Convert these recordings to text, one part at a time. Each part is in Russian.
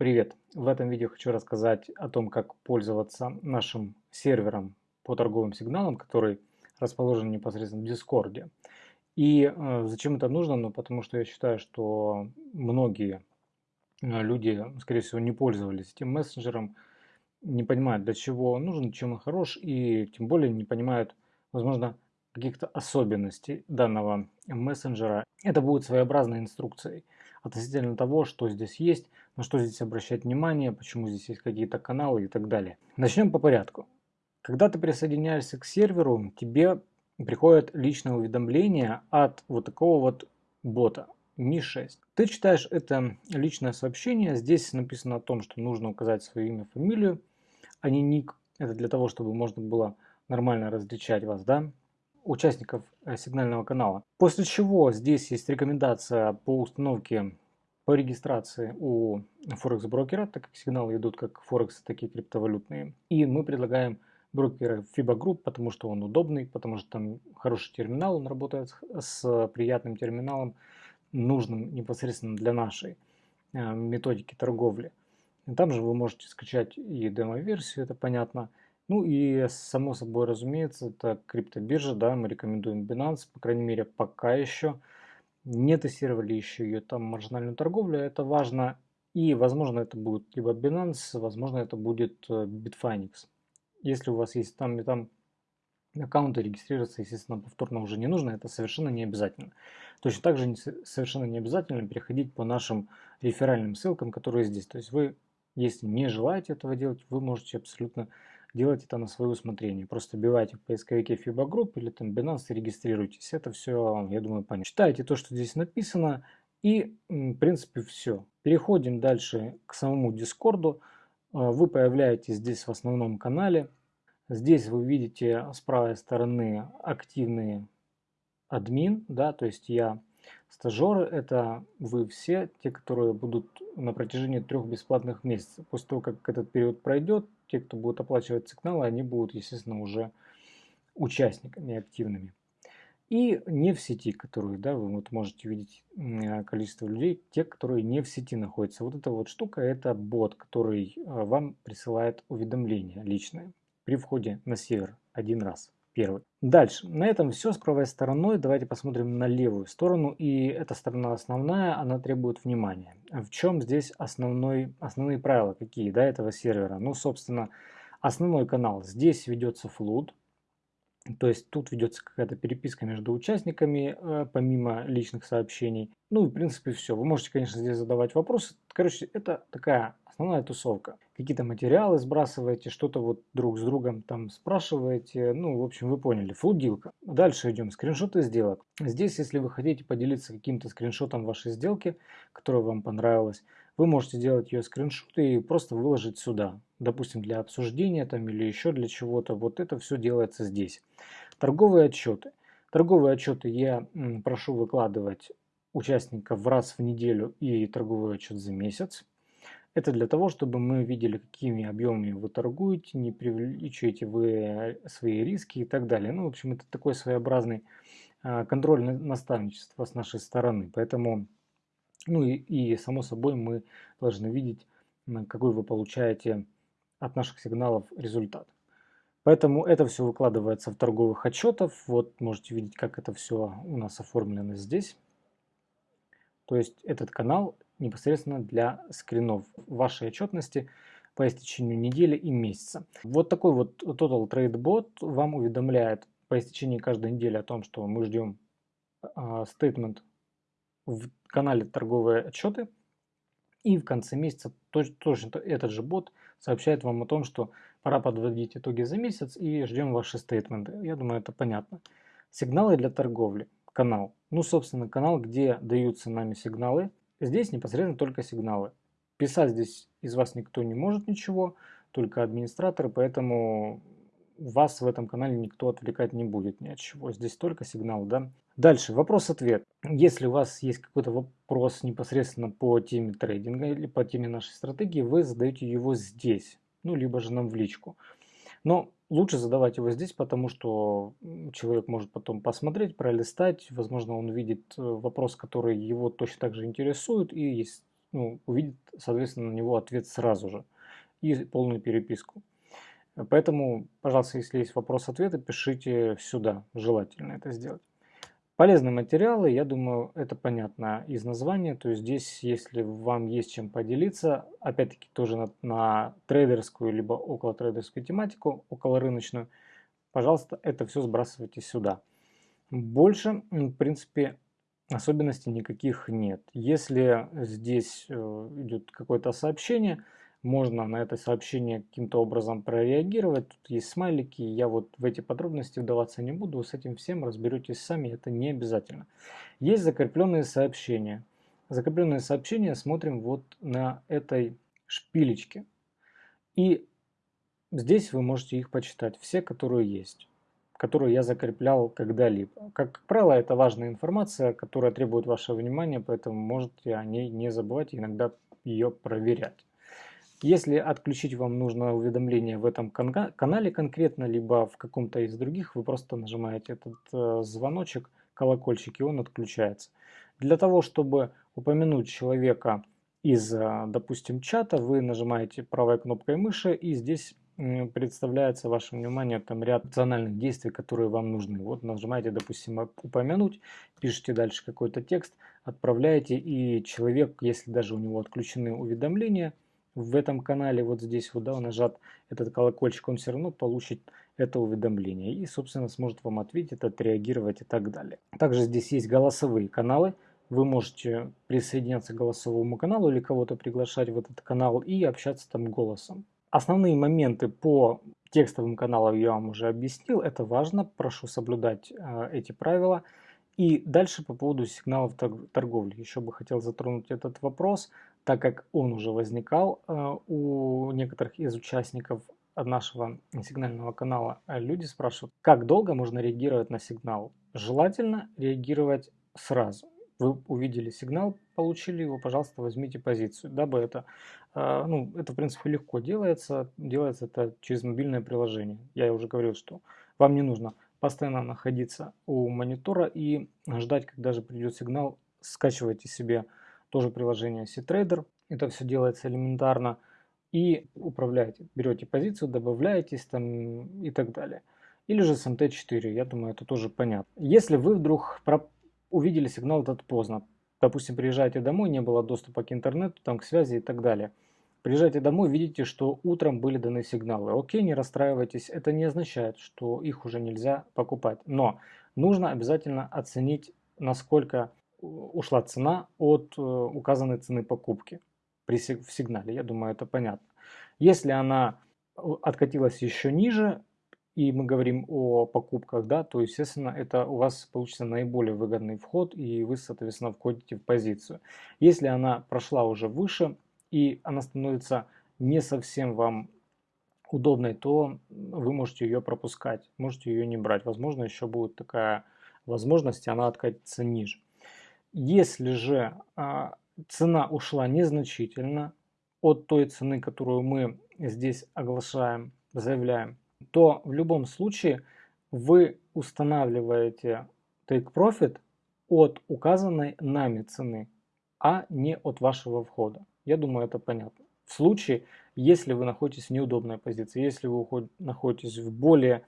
Привет! В этом видео хочу рассказать о том, как пользоваться нашим сервером по торговым сигналам, который расположен непосредственно в Дискорде. И э, зачем это нужно? Ну, потому что я считаю, что многие э, люди, скорее всего, не пользовались этим мессенджером, не понимают, для чего он нужен, чем он хорош, и тем более не понимают, возможно, каких-то особенностей данного мессенджера. Это будет своеобразной инструкцией относительно того, что здесь есть, на что здесь обращать внимание, почему здесь есть какие-то каналы и так далее. Начнем по порядку. Когда ты присоединяешься к серверу, тебе приходит личное уведомление от вот такого вот бота Mi6. Ты читаешь это личное сообщение, здесь написано о том, что нужно указать свое имя, фамилию, а не ник. Это для того, чтобы можно было нормально различать вас, да, участников э, сигнального канала. После чего здесь есть рекомендация по установке по регистрации у Форекс брокера, так как сигналы идут как Форекс, такие криптовалютные. И мы предлагаем брокера FIBA Group, потому что он удобный, потому что там хороший терминал, он работает с приятным терминалом, нужным непосредственно для нашей э, методики торговли. Там же вы можете скачать и демо-версию, это понятно. Ну и само собой разумеется, это криптобиржа, да, мы рекомендуем Binance, по крайней мере пока еще не тестировали еще ее там маржинальную торговлю, это важно. И, возможно, это будет либо Binance, возможно, это будет э, Bitfinex. Если у вас есть там и там аккаунты, регистрироваться, естественно, повторно уже не нужно, это совершенно не обязательно. Точно так же не, совершенно не обязательно переходить по нашим реферальным ссылкам, которые здесь. То есть вы, если не желаете этого делать, вы можете абсолютно делать это на свое усмотрение. Просто вбивайте в поисковике FIBA Group или там Binance и регистрируйтесь. Это все, я думаю, понятно. Читайте то, что здесь написано и, в принципе, все. Переходим дальше к самому Дискорду. А, вы появляетесь здесь в основном канале. Здесь вы видите с правой стороны активные админ, да, то есть я стажеры, это вы все, те, которые будут на протяжении трех бесплатных месяцев. После того, как этот период пройдет, те, кто будет оплачивать сигналы, они будут, естественно, уже участниками активными. И не в сети, которые, да, вы вот можете видеть количество людей, те, которые не в сети находятся. Вот эта вот штука, это бот, который а, вам присылает уведомления личные при входе на сервер один раз первый. Дальше. На этом все с правой стороной. Давайте посмотрим на левую сторону. И эта сторона основная, она требует внимания. В чем здесь основной, основные правила какие да, этого сервера? Ну, собственно, основной канал. Здесь ведется флут. То есть тут ведется какая-то переписка между участниками, э, помимо личных сообщений. Ну и в принципе все. Вы можете, конечно, здесь задавать вопросы. Короче, это такая основная тусовка. Какие-то материалы сбрасываете, что-то вот друг с другом там спрашиваете. Ну, в общем, вы поняли. Флудилка. Дальше идем. Скриншоты сделок. Здесь, если вы хотите поделиться каким-то скриншотом вашей сделки, которая вам понравилась, вы можете сделать ее скриншот и просто выложить сюда. Допустим, для обсуждения там или еще для чего-то. Вот это все делается здесь. Торговые отчеты. Торговые отчеты я прошу выкладывать участников раз в неделю и торговый отчет за месяц. Это для того, чтобы мы видели, какими объемами вы торгуете, не преувеличиваете вы свои риски и так далее. Ну, в общем, это такой своеобразный а, контроль наставничества с нашей стороны. Поэтому, ну и, и само собой мы должны видеть, какой вы получаете от наших сигналов результат. Поэтому это все выкладывается в торговых отчетах. Вот можете видеть, как это все у нас оформлено здесь. То есть этот канал непосредственно для скринов вашей отчетности по истечению недели и месяца. Вот такой вот Total Trade Bot вам уведомляет по истечении каждой недели о том, что мы ждем стейтмент в канале торговые отчеты. И в конце месяца точно этот же бот сообщает вам о том, что пора подводить итоги за месяц и ждем ваши стейтменты. Я думаю, это понятно. Сигналы для торговли. Канал. Ну, собственно, канал, где даются нами сигналы Здесь непосредственно только сигналы. Писать здесь из вас никто не может ничего, только администраторы, поэтому вас в этом канале никто отвлекать не будет ни от чего. Здесь только сигнал, да. Дальше, вопрос-ответ. Если у вас есть какой-то вопрос непосредственно по теме трейдинга или по теме нашей стратегии, вы задаете его здесь, ну, либо же нам в личку. Но лучше задавать его здесь, потому что человек может потом посмотреть, пролистать, возможно, он видит э, вопрос, который его точно так же интересует, и ну, увидит, соответственно, на него ответ сразу же и полную переписку. Поэтому, пожалуйста, если есть вопрос-ответы, пишите сюда, желательно это сделать. Полезные материалы, я думаю, это понятно из названия. То есть здесь, если вам есть чем поделиться, опять-таки тоже на, на трейдерскую, либо около трейдерскую тематику, около рыночную, пожалуйста, это все сбрасывайте сюда. Больше, в принципе, особенностей никаких нет. Если здесь э, идет какое-то сообщение, можно на это сообщение каким-то образом прореагировать. Тут есть смайлики, я вот в эти подробности вдаваться не буду, с этим всем разберетесь сами, это не обязательно. Есть закрепленные сообщения. Закрепленные сообщения смотрим вот на этой шпилечке. И здесь вы можете их почитать, все, которые есть которую я закреплял когда-либо. Как правило, это важная информация, которая требует вашего внимания, поэтому можете о ней не забывать иногда ее проверять. Если отключить вам нужно уведомление в этом канале конкретно, либо в каком-то из других, вы просто нажимаете этот э, звоночек, колокольчик, и он отключается. Для того, чтобы упомянуть человека из, э, допустим, чата, вы нажимаете правой кнопкой мыши, и здесь представляется вашему вниманию там ряд опциональных действий, которые вам нужны. Вот нажимаете, допустим, упомянуть, пишите дальше какой-то текст, отправляете, и человек, если даже у него отключены уведомления, в этом канале, вот здесь вот, да, нажат этот колокольчик, он все равно получит это уведомление и, собственно, сможет вам ответить, отреагировать и так далее. Также здесь есть голосовые каналы. Вы можете присоединяться к голосовому каналу или кого-то приглашать в этот канал и общаться там голосом. Основные моменты по текстовым каналам я вам уже объяснил. Это важно, прошу соблюдать э, эти правила. И дальше по поводу сигналов торговли. Еще бы хотел затронуть этот вопрос так как он уже возникал э, у некоторых из участников нашего сигнального канала, люди спрашивают, как долго можно реагировать на сигнал. Желательно реагировать сразу. Вы увидели сигнал, получили его, пожалуйста, возьмите позицию, дабы это, э, ну, это в принципе легко делается, делается это через мобильное приложение. Я уже говорил, что вам не нужно постоянно находиться у монитора и ждать, когда же придет сигнал, скачивайте себе тоже приложение C-Trader. Это все делается элементарно. И управляете. Берете позицию, добавляетесь там и так далее. Или же с MT4, я думаю, это тоже понятно. Если вы вдруг увидели сигнал этот поздно, допустим, приезжаете домой, не было доступа к интернету, там, к связи и так далее. Приезжаете домой, видите, что утром были даны сигналы. Окей, не расстраивайтесь, это не означает, что их уже нельзя покупать. Но нужно обязательно оценить, насколько ушла цена от э, указанной цены покупки при сигнале. Я думаю, это понятно. Если она э, откатилась еще ниже, и мы говорим о покупках, да, то, естественно, это у вас получится наиболее выгодный вход, и вы, соответственно, входите в позицию. Если она прошла уже выше, и она становится не совсем вам удобной, то вы можете ее пропускать, можете ее не брать. Возможно, еще будет такая возможность, и она откатится ниже. Если же а, цена ушла незначительно от той цены, которую мы здесь оглашаем, заявляем, то в любом случае вы устанавливаете take profit от указанной нами цены, а не от вашего входа. Я думаю, это понятно. В случае, если вы находитесь в неудобной позиции, если вы находитесь в более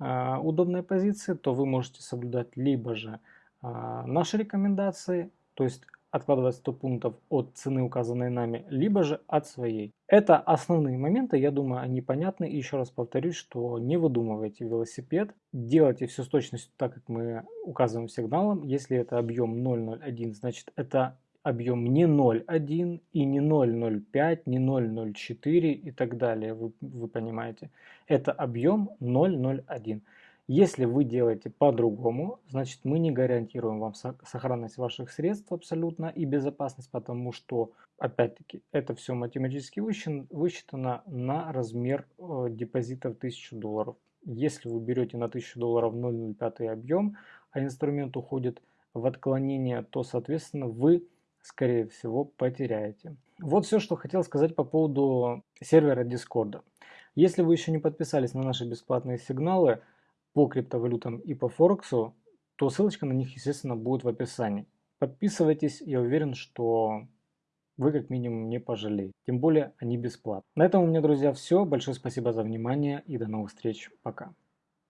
э, удобной позиции, то вы можете соблюдать либо же а, наши рекомендации, то есть откладывать 100 пунктов от цены, указанной нами, либо же от своей. Это основные моменты, я думаю, они понятны. И еще раз повторюсь, что не выдумывайте велосипед, делайте все с точностью так, как мы указываем сигналом. Если это объем 0,01, значит это объем не 0,1 и не 0,05, не 0,04 и так далее, вы, вы понимаете. Это объем 0,01. Если вы делаете по-другому, значит мы не гарантируем вам сохранность ваших средств абсолютно и безопасность, потому что, опять-таки, это все математически высчитано на размер э, депозита в 1000 долларов. Если вы берете на 1000 долларов 0,05 объем, а инструмент уходит в отклонение, то, соответственно, вы, скорее всего, потеряете. Вот все, что хотел сказать по поводу сервера Discord. Если вы еще не подписались на наши бесплатные сигналы, по криптовалютам и по Форексу, то ссылочка на них, естественно, будет в описании. Подписывайтесь, я уверен, что вы как минимум не пожалеете. Тем более они бесплатны. На этом у меня, друзья, все. Большое спасибо за внимание и до новых встреч. Пока.